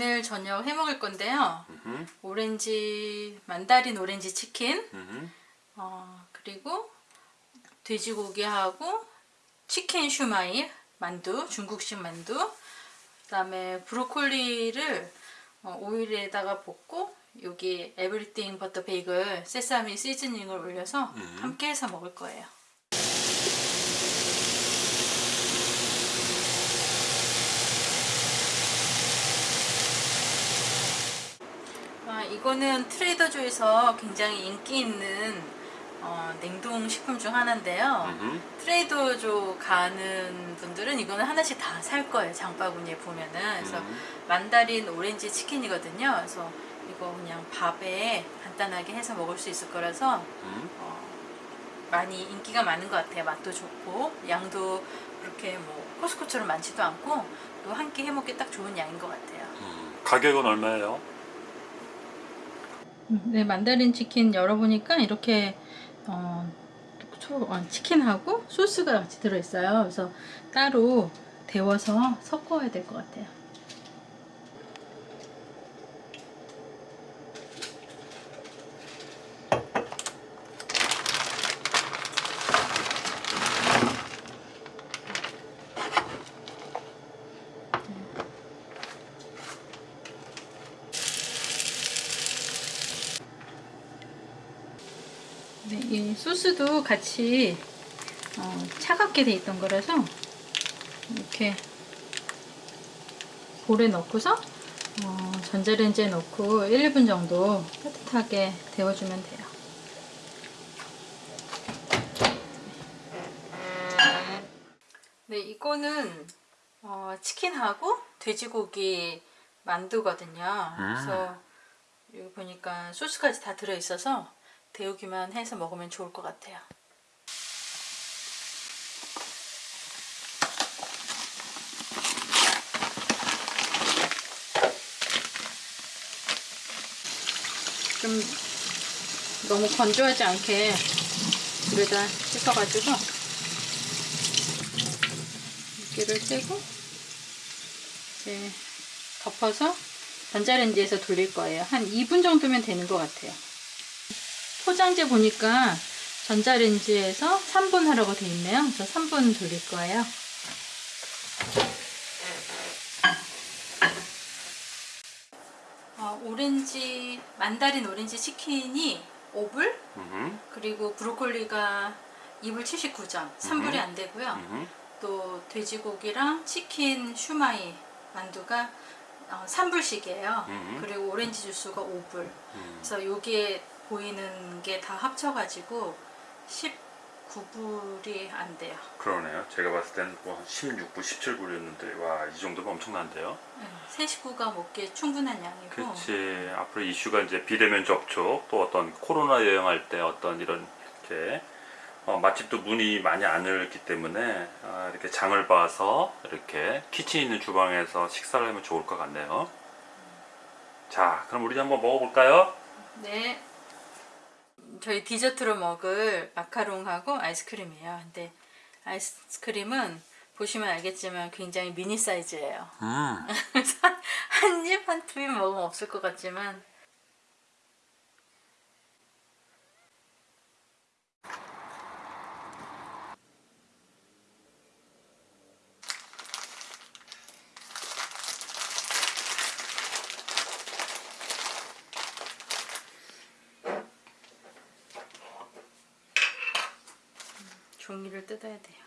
오늘 저녁 해 먹을 건데요. 음흠, 오렌지 mandarin orange chicken. 어, 그리고 돼지고기하고 치킨 슈마이 만두, 중국식 만두. 그 다음에 브로콜리를 어, 오일에다가 볶고 여기 everything but the bagel sesame seasoning을 올려서 음. 함께 해서 먹을 거예요. 아, 이거는 트레이더조에서 굉장히 인기 있는 어, 냉동 식품 중 하나인데요. 음흠. 트레이더조 가는 분들은 이거는 하나씩 다 살 거예요. 장바구니에 보면은. 그래서 음. 만다린 오렌지 치킨이거든요. 그래서 이거 그냥 밥에 간단하게 해서 먹을 수 있을 거라서 음. 어, 많이 인기가 많은 것 같아요. 맛도 좋고 양도 그렇게 뭐 코스코처럼 많지도 않고 또 한 끼 해먹기 딱 좋은 양인 것 같아요. 음. 가격은 얼마예요? 네, 만다린 치킨 열어보니까 이렇게 어, 초- 어, 치킨하고 소스가 같이 들어있어요. 그래서 따로 데워서 섞어야 될 것 같아요. 네, 이 소스도 같이 어, 차갑게 돼 있던 거라서 이렇게 볼에 넣고서 어, 전자레인지에 넣고 1, 2분 정도 따뜻하게 데워주면 돼요. 네, 이거는 어, 치킨하고 돼지고기 만두거든요. 그래서 여기 보니까 소스까지 다 들어있어서 데우기만 해서 먹으면 좋을 것 같아요. 좀 너무 건조하지 않게 물에다 씻어가지고 물기를 떼고 이제 덮어서 전자레인지에서 돌릴 거예요. 한 2분 정도면 되는 것 같아요. 포장지 보니까 전자레인지에서 3분 하라고 돼 있네요. 그래서 3분 돌릴 거예요. 어, 오렌지 만다린 오렌지 치킨이 5불 음흠. 그리고 브로콜리가 2불 79점 3불이 안 되고요. 음흠. 또 돼지고기랑 치킨 슈마이 만두가 어, 3불씩이에요. 음. 그리고 오렌지 주스가 5불. 음. 그래서 여기에 보이는 게 다 합쳐가지고 19불이 안 돼요. 그러네요. 제가 봤을 때는 뭐 16불, 17불이었는데 와 이 정도면 엄청난데요. 네, 세 식구가 먹기에 충분한 양이고 그렇지. 앞으로 이슈가 이제 비대면 접촉 또 어떤 코로나 여행할 때 어떤 이런 이렇게 어, 맛집도 문이 많이 안 열렸기 때문에 아, 이렇게 장을 봐서 이렇게 키친 있는 주방에서 식사를 하면 좋을 것 같네요. 자, 그럼 우리 한번 먹어볼까요? 네. 저희 디저트로 먹을 마카롱하고 아이스크림이에요. 근데 아이스크림은 보시면 알겠지만 굉장히 미니 사이즈예요. 음, 한 입, 한두입 먹으면 없을 것 같지만 종이를 뜯어야 돼요.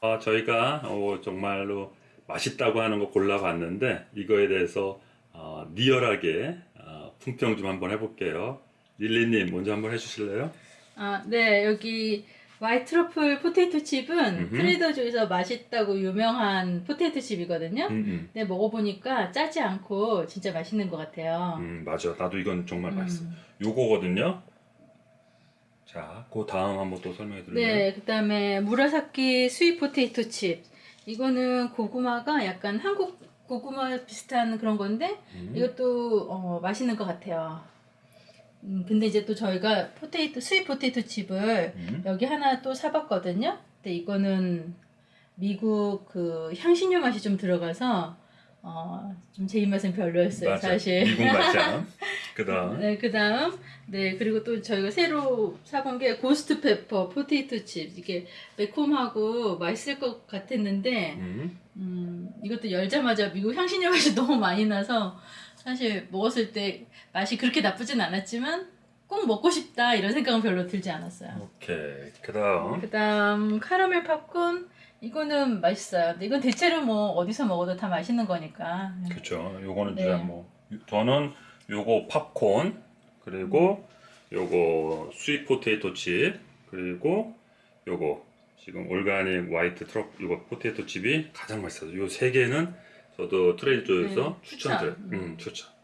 어, 저희가 어, 정말로 맛있다고 하는 거 골라봤는데 이거에 대해서 어, real하게 어, 품평 좀 한번 해볼게요. 릴리님 먼저 한번 해주실래요? 아, 네, 여기 white truffle potato chip은 음흠. Trader Joe에서 맛있다고 유명한 potato chip이거든요. 음, 음. 근데 먹어보니까 짜지 않고 진짜 맛있는 것 같아요. 음, 맞아. 나도 이건 정말 음. 맛있어. 요거거든요. 자, 그 다음 한번 또 설명해 드릴래요? 네, 그 다음에 Murasaki sweet potato chip. 이거는 고구마가 약간 한국 고구마 비슷한 그런 건데 음. 이것도 어, 맛있는 것 같아요. 음, 근데 이제 또 저희가 potato sweet potato chip을 음. 여기 하나 또 사봤거든요. 근데 이거는 미국 그 향신료 맛이 좀 들어가서 어, 좀 제 입맛은 별로였어요, 맞아. 사실. 미국 맛이야. 그다음 네, 그 다음, 네, 그리고 또 저희가 새로 사본 게 ghost pepper potato chip. 이게 매콤하고 맛있을 것 같았는데, 음. 음, 이것도 열자마자 미국 향신료 맛이 너무 많이 나서, 사실 먹었을 때 맛이 그렇게 나쁘진 않았지만, 꼭 먹고 싶다, 이런 생각은 별로 들지 않았어요. 오케이. 그다음 그 다음, 카라멜 팝콘. 이거는 맛있어요. 근데 이건 대체로 뭐 어디서 먹어도 다 맛있는 거니까. 그렇죠. 요거는 네. 이제 뭐 저는 요거 팝콘 그리고 요거 sweet potato chip 그리고 요거 지금 organic white truffle 요거 potato chip이 가장 맛있어요. 요 세 개는 저도 Trader Joe에서 네, 추천드려요. 추천. 음, 추천.